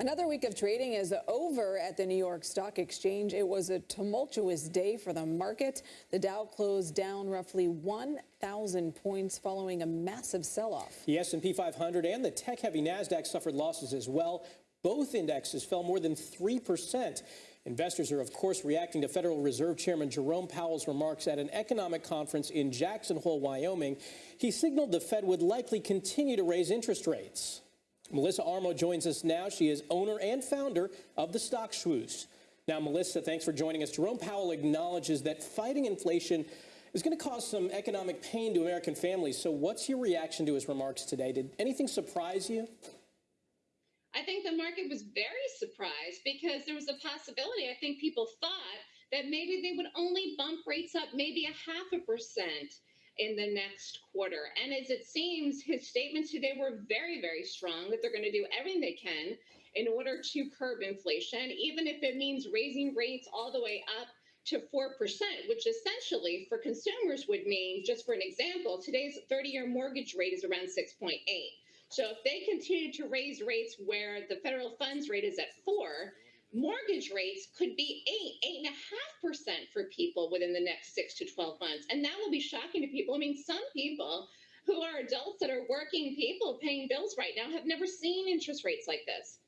Another week of trading is over at the New York Stock Exchange. It was a tumultuous day for the market. The Dow closed down roughly 1,000 points following a massive sell-off. The S&P 500 and the tech-heavy Nasdaq suffered losses as well. Both indexes fell more than 3%. Investors are, of course, reacting to Federal Reserve Chairman Jerome Powell's remarks at an economic conference in Jackson Hole, Wyoming. He signaled the Fed would likely continue to raise interest rates. Melissa Armo joins us now. She is owner and founder of the Stock Swoosh. Now, Melissa, thanks for joining us. Jerome Powell acknowledges that fighting inflation is going to cause some economic pain to American families. So what's your reaction to his remarks today? Did anything surprise you? I think the market was very surprised because there was a possibility. I think people thought that maybe they would only bump rates up maybe a half a percent in the next quarter. And as it seems, his statements today were very, very strong that they're going to do everything they can in order to curb inflation, even if it means raising rates all the way up to 4%, which essentially for consumers would mean, just for an example, today's 30 year mortgage rate is around 6.8. So if they continue to raise rates where the federal funds rate is at four, mortgage rates could be eight, eight and a half percent for people within the next six to 12 months. And that will be shocking to people. I mean, some people who are adults that are working people paying bills right now have never seen interest rates like this.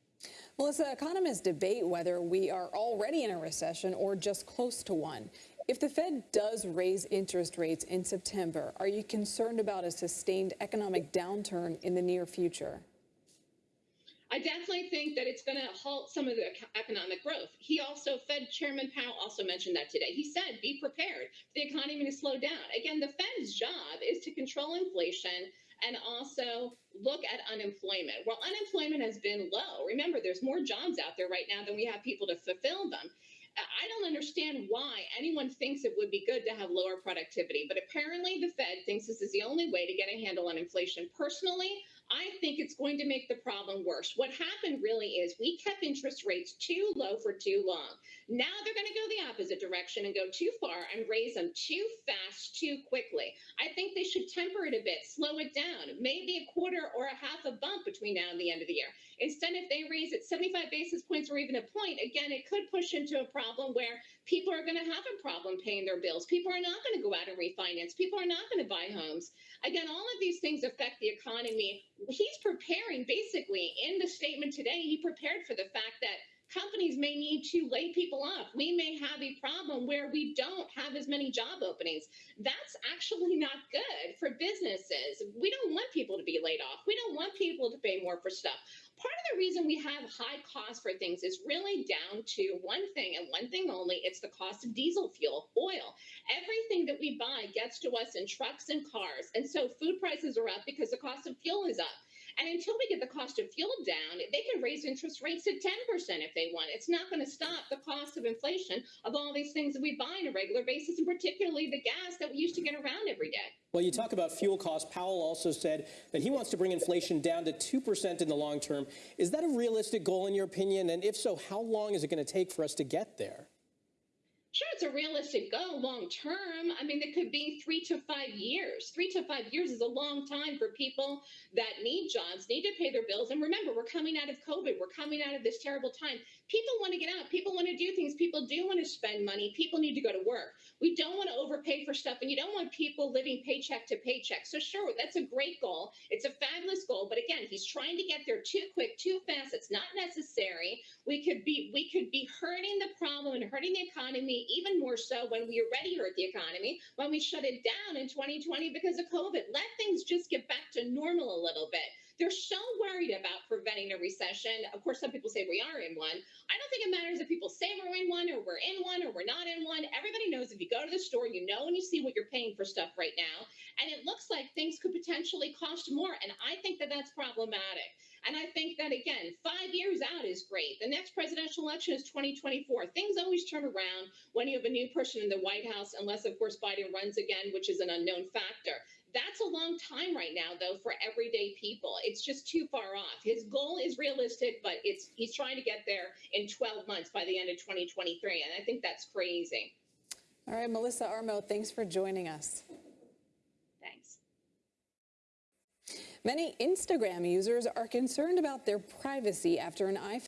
Melissa, economists debate whether we are already in a recession or just close to one. If the Fed does raise interest rates in September, are you concerned about a sustained economic downturn in the near future? I definitely think that it's going to halt some of the economic growth. He also, Fed Chairman Powell also mentioned that today. He said, be prepared the economy to slow down. Again, the Fed's job is to control inflation and also look at unemployment. Well, unemployment has been low. Remember, there's more jobs out there right now than we have people to fulfill them. I don't understand why anyone thinks it would be good to have lower productivity, but apparently the Fed thinks this is the only way to get a handle on inflation. Personally, I think it's going to make the problem worse. What happened really is we kept interest rates too low for too long. Now they're going to go the opposite direction and go too far and raise them too fast, too quickly. I think they should temper it a bit, slow it down, maybe a quarter or a half a bump between now and the end of the year. Instead, if they raise it 75 basis points or even a point, again, it could push into a problem where people are going to have a problem paying their bills. People are not going to go out and refinance. People are not going to buy homes. Again, all of these things affect the economy. He's preparing basically in the statement today, he prepared for the fact that companies may need to lay people off. We may have a problem where we don't have as many job openings. That's actually not good for businesses. We don't want people to be laid off. We don't want people to pay more for stuff. Part of the reason we have high costs for things is really down to one thing and one thing only it's the cost of diesel fuel, oil. Everything that we buy gets to us in trucks and cars. And so food prices are up because the cost of fuel is up. And until we get the cost of fuel down, they can raise interest rates to 10% if they want. It's not going to stop the cost of inflation of all these things that we buy on a regular basis, and particularly the gas that we used to get around every day. Well, you talk about fuel costs. Powell also said that he wants to bring inflation down to 2% in the long term. Is that a realistic goal in your opinion? And if so, how long is it going to take for us to get there? Sure, it's a realistic goal long term. I mean, it could be three to five years. Three to five years is a long time for people that need jobs, need to pay their bills. And remember, we're coming out of COVID. We're coming out of this terrible time. People want to get out. People want to do things. People do want to spend money. People need to go to work. We don't want to overpay for stuff, and you don't want people living paycheck to paycheck. So, sure, that's a great goal. It's a fabulous goal. But again, he's trying to get there too quick, too fast. It's not necessary. We could be we could be hurting the problem and hurting the economy even more so when we already hurt the economy, when we shut it down in 2020 because of COVID. Let things just get back to normal a little bit. They're so worried about a recession. Of course, some people say we are in one. I don't think it matters if people say we're in one or we're in one or we're not in one. Everybody knows if you go to the store, you know and you see what you're paying for stuff right now. And it looks like things could potentially cost more. And I think that that's problematic. And I think that, again, five years out is great. The next presidential election is 2024. Things always turn around when you have a new person in the White House, unless, of course, Biden runs again, which is an unknown factor. That's a long time right now, though, for everyday people. It's just too far off. His goal is realistic, but it's he's trying to get there in 12 months by the end of 2023. And I think that's crazy. All right, Melissa Armo, thanks for joining us. Thanks. Many Instagram users are concerned about their privacy after an iPhone